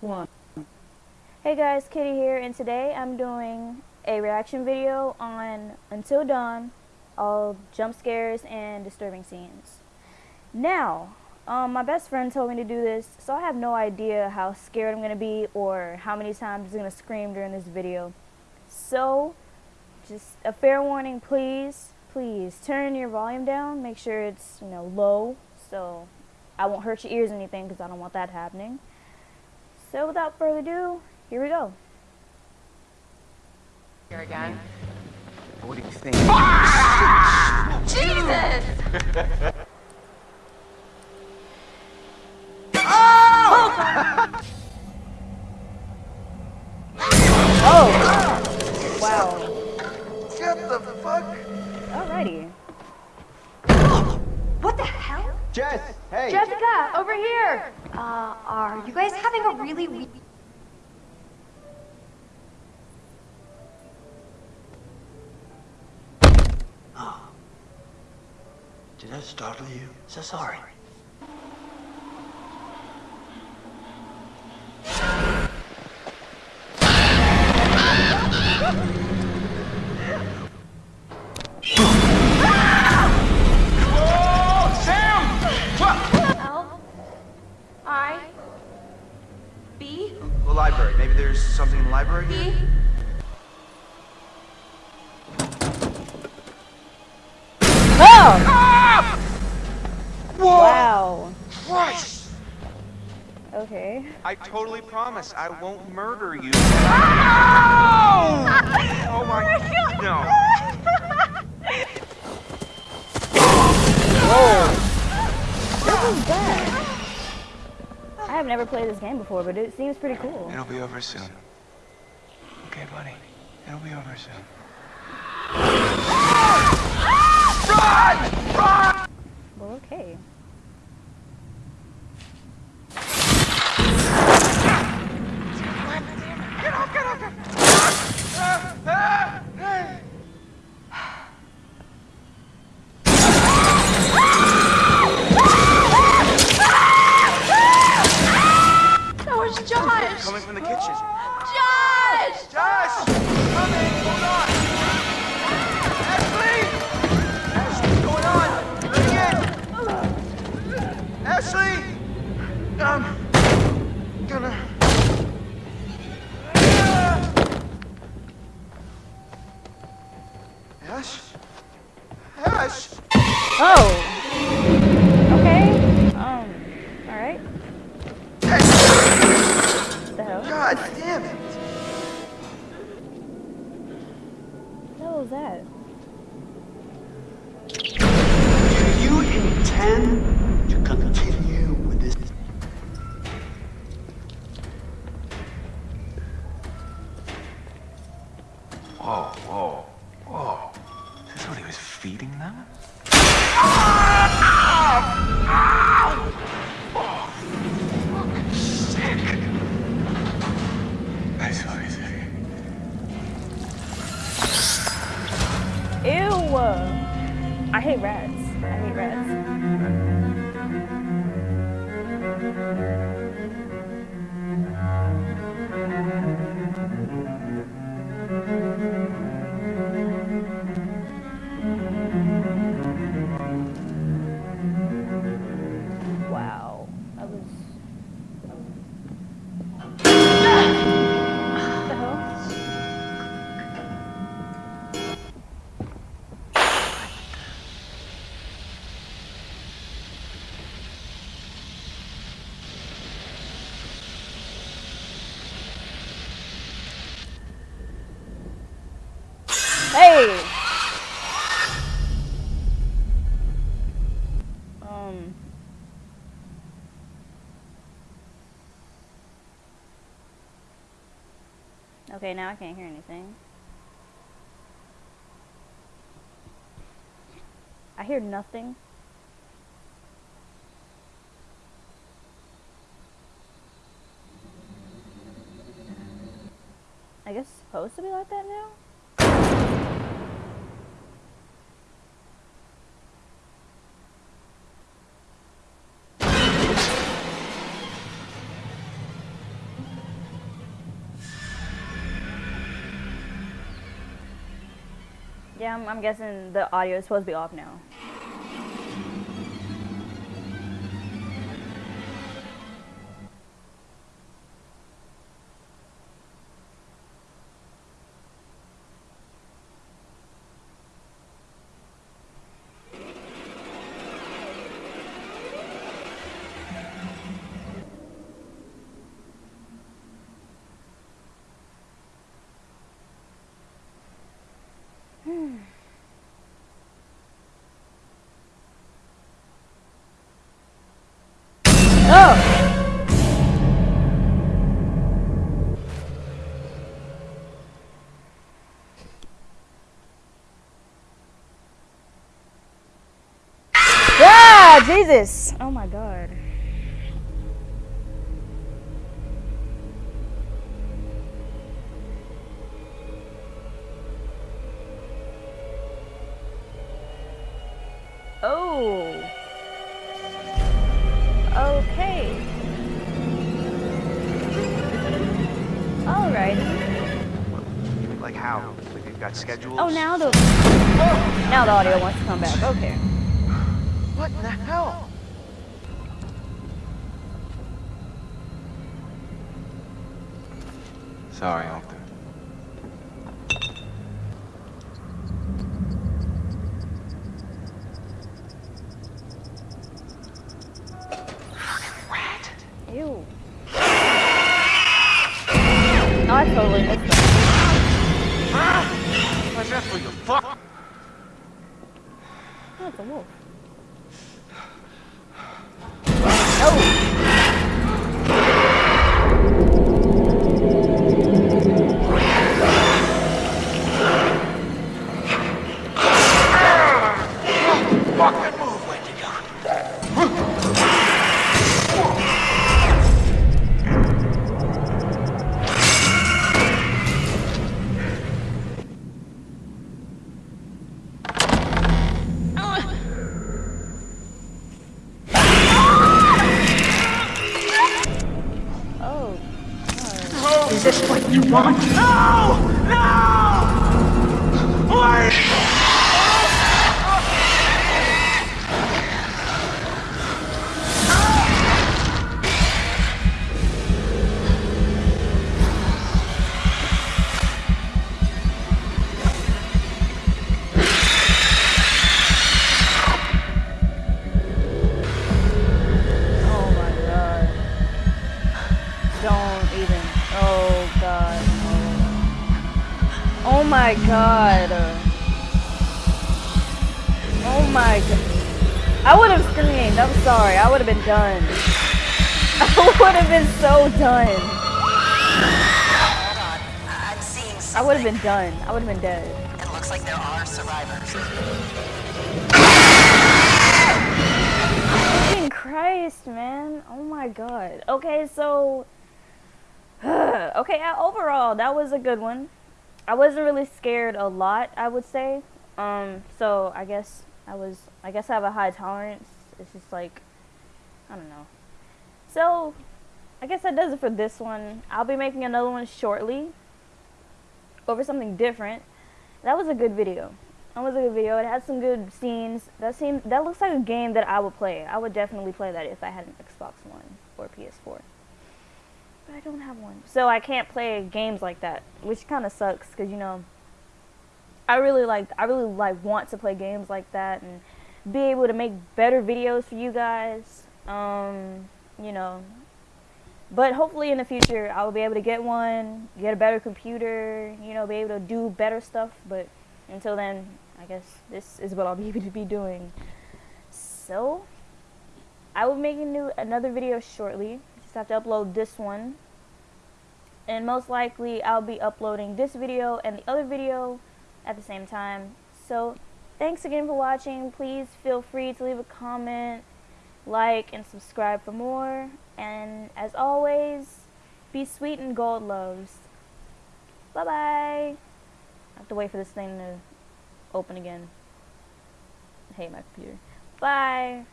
one. Hey guys, Kitty here, and today I'm doing a reaction video on Until Dawn, all jump scares and disturbing scenes. Now, um, my best friend told me to do this, so I have no idea how scared I'm going to be or how many times I'm going to scream during this video. So, just a fair warning, please, please turn your volume down, make sure it's, you know, low, so I won't hurt your ears or anything because I don't want that happening. So without further ado, here we go. Here again. What do you think? Jesus! Oh! Wow. Get the fuck? Alrighty. Jess, hey. Jessica, over here! Uh, are you guys having a really weak... Did I startle you? So sorry. Okay. I totally promise I won't murder you. Oh! Oh my no. What is that? I have never played this game before, but it seems pretty cool. It'll be over soon. Okay, buddy. It'll be over soon. Run! Run! Well, okay. Josh! Coming from the kitchen. Josh! Josh! Coming! Hold on! Ashley! Ashley, what's going on? Bring it! Ashley! Um, gonna... Ash? Ash! Oh! Do you intend Um. Okay, now I can't hear anything. I hear nothing. I guess it's supposed to be like that now? Yeah, I'm, I'm guessing the audio is supposed to be off now. Oh! Jesus! Oh my god. Oh. Okay. Alrighty. Like how? Like you've got schedules? Oh, now the oh, now the audio wants to come back. Okay. What in the hell? Sorry, Arthur. Ew. Oh, I totally missed that. That you? Fuck! It's a wolf. Is this what you want? No! No! Wait! Oh, my god. Oh my god. I would have screamed. I'm sorry. I would have been done. I would have been so done. I'm seeing I would have been done. I would have been dead. It looks like there are survivors. Fucking Christ, man. Oh my god. Okay, so. okay, uh, overall, that was a good one. I wasn't really scared a lot, I would say. Um, so I guess I was. I guess I have a high tolerance. It's just like. I don't know. So, I guess that does it for this one. I'll be making another one shortly. Over something different. That was a good video. That was a good video. It had some good scenes. That seemed that looks like a game that I would play. I would definitely play that if I had an Xbox One or PS4. I don't have one, so I can't play games like that, which kind of sucks because you know. I really like I really like want to play games like that and be able to make better videos for you guys. Um, you know, but hopefully in the future I'll be able to get one, get a better computer, you know, be able to do better stuff. But until then, I guess this is what I'll be able to be doing. So, I will be making new another video shortly. Just have to upload this one. And most likely I'll be uploading this video and the other video at the same time. So, thanks again for watching. Please feel free to leave a comment, like, and subscribe for more. And as always, be sweet and gold loves. Bye bye. I have to wait for this thing to open again. I hate my computer. Bye.